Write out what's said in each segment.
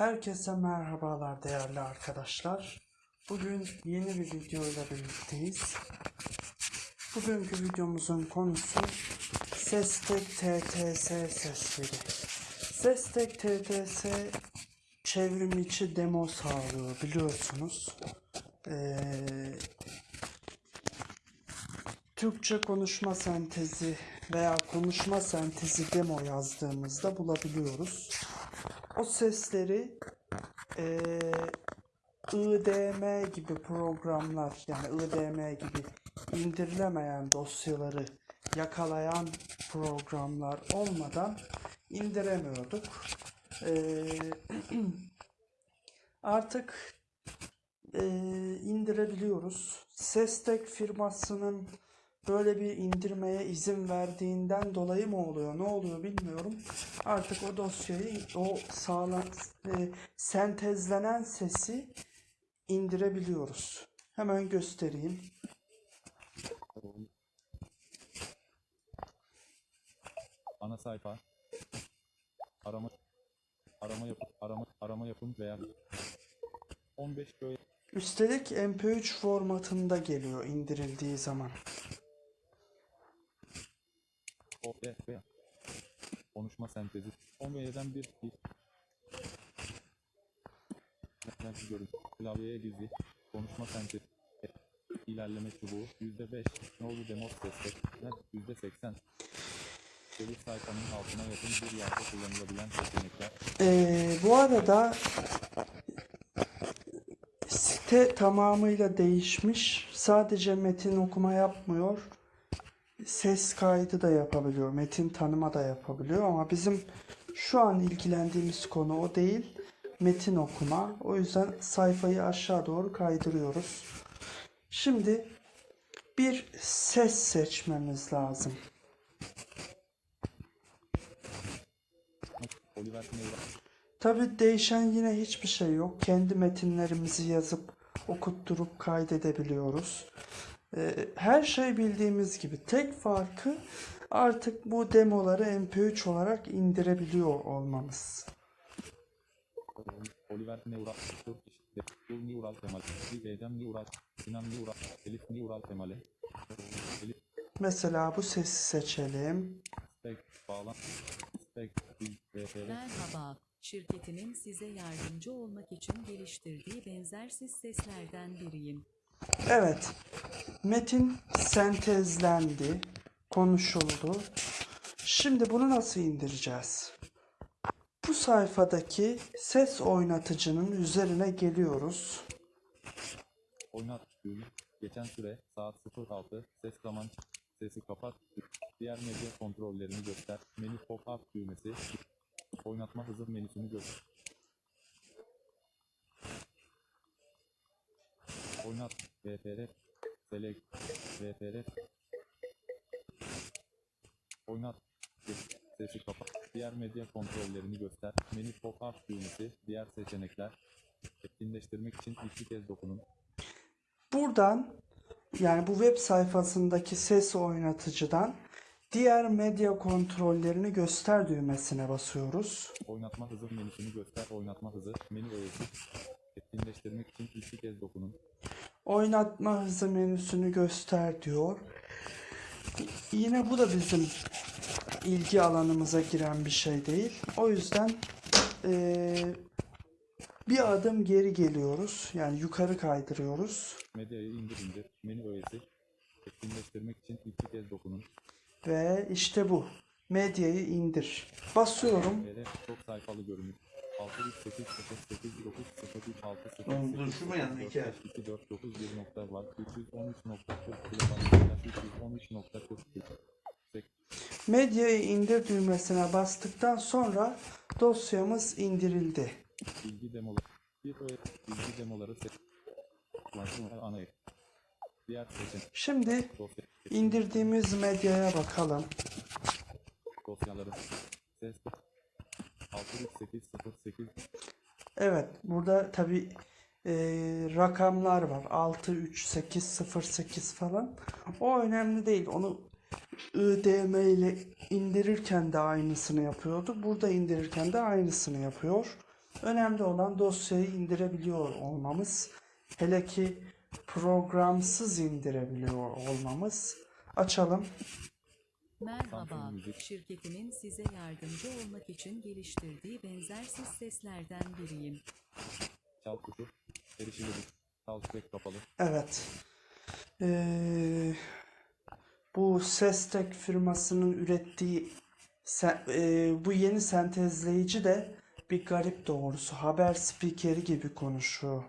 Herkese merhabalar değerli arkadaşlar. Bugün yeni bir video ile birlikteyiz. Bugünkü videomuzun konusu Sestek TTS sesleri. Sestek TTS çevrim içi demo sağlıyor biliyorsunuz. Ee, Türkçe konuşma sentezi veya konuşma sentezi demo yazdığımızda bulabiliyoruz. O sesleri eee IDM gibi programlar yani IDM gibi indirilemeyen dosyaları yakalayan programlar olmadan indiremiyorduk. Eee, artık eee, indirebiliyoruz. Sestek firmasının böyle bir indirmeye izin verdiğinden dolayı mı oluyor, ne oluyor bilmiyorum. Artık o dosyayı, o sağlan, e, sentezlenen sesi indirebiliyoruz. Hemen göstereyim. Ana sayfa. Arama arama yapın, arama arama yapın veya 15 böyle Üstelik MP3 formatında geliyor indirildiği zaman. O ve veya konuşma sentezi. 10V'den bir Net görüntü klavyeye gizli. Konuşma sentezi. İlerleme çubuğu. %5 nolu demos destek. Net %80 Çevir sayfanın altına yakın bir yerde kullanılabilen seçenekler Ee, bu arada site tamamıyla değişmiş. Sadece metin okuma yapmıyor. Ses kaydı da yapabiliyor. Metin tanıma da yapabiliyor ama bizim şu an ilgilendiğimiz konu o değil. Metin okuma. O yüzden sayfayı aşağı doğru kaydırıyoruz. Şimdi bir ses seçmemiz lazım. Tabi değişen yine hiçbir şey yok. Kendi metinlerimizi yazıp okutturup kaydedebiliyoruz. Ee, her şey bildiğimiz gibi. Tek farkı artık bu demoları MP3 olarak indirebiliyor olmamız. Oliver Neural, Yul Neural Temel, Edem Neural, Sinan Neural, Elif Neural Temeli, Elif Mesela bu sesi seçelim. Merhaba, şirketimin size yardımcı olmak için geliştirdiği benzersiz seslerden biriyim. Evet. Metin sentezlendi, konuşuldu. Şimdi bunu nasıl indireceğiz? Bu sayfadaki ses oynatıcının üzerine geliyoruz. Oynat, Düğüm, Geçen süre, saat 06, ses zaman, sesi kapat, diğer medya kontrollerini göster, menü pop-up düğmesi, oynatma hızı menüsünü göster. Oynat, VFR, Select, VFR, Oynat, sesi kapat, diğer medya kontrollerini göster, menü pop-up düğmesi, diğer seçenekler, etkinleştirmek için iki kez dokunun. Buradan yani bu web sayfasındaki ses oynatıcıdan diğer medya kontrollerini göster düğmesine basıyoruz. Oynatma hızı menüsünü göster. Oynatma hızı. Menü öğesi. Etkinleştirmek için iki kez dokunun. Oynatma hızı menüsünü göster diyor. Yine bu da bizim ilgi alanımıza giren bir şey değil. O yüzden eee, bir adım geri geliyoruz. Yani yukarı kaydırıyoruz. Medyayı indir indir. Menü öğesi. Etkinleştirmek için iki kez dokunun. Ve işte bu. Medyayı indir. Basıyorum. Çok sayfalı görünür. 6 3 8 0 8 9 0 3 6 0 Oğlum dur, şu mu yanına iki ay? 2 4 9 1 nokta var. 313.40 kilobayt. 313.40 Medyayı indir düğmesine bastıktan sonra dosyamız indirildi. bilgi demoları. Bilgi demoları. Ana. Şimdi indirdiğimiz medyaya bakalım. dosyaları ses 63808 Evet, burada tabi rakamlar var. 6, 3, 8, 0, 8 falan. O önemli değil. Onu IDM ile indirirken de aynısını yapıyordu. Burada indirirken de aynısını yapıyor. Önemli olan dosyayı indirebiliyor olmamız. Hele ki programsız indirebiliyor olmamız. Açalım. Merhaba, şirketimin size yardımcı olmak için geliştirdiği benzersiz seslerden biriyim. Çal tuşu. Erişilebilir. Çal sürekli kapalı. Evet. Ee, bu Sestek firmasının ürettiği se- e, bu yeni sentezleyici de bir garip doğrusu. Haber spikeri gibi konuşuyor.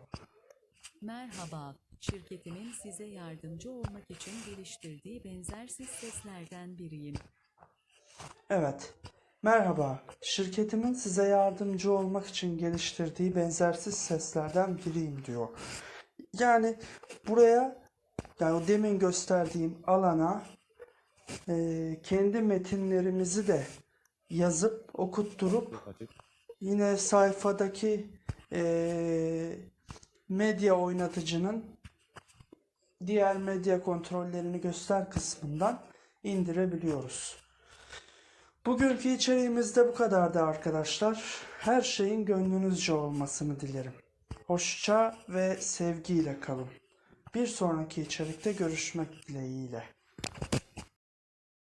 Merhaba, şirketimin size yardımcı olmak için geliştirdiği benzersiz seslerden biriyim. Evet. Merhaba. Şirketimin size yardımcı olmak için geliştirdiği benzersiz seslerden biriyim diyor. Yani buraya yani o demin gösterdiğim alana e, kendi metinlerimizi de yazıp okutturup yine sayfadaki e, medya oynatıcının diğer medya kontrollerini göster kısmından indirebiliyoruz. Bugünkü içeriğimiz de bu kadardı arkadaşlar. Her şeyin gönlünüzce olmasını dilerim. Hoşça ve sevgiyle kalın. Bir sonraki içerikte görüşmek dileğiyle.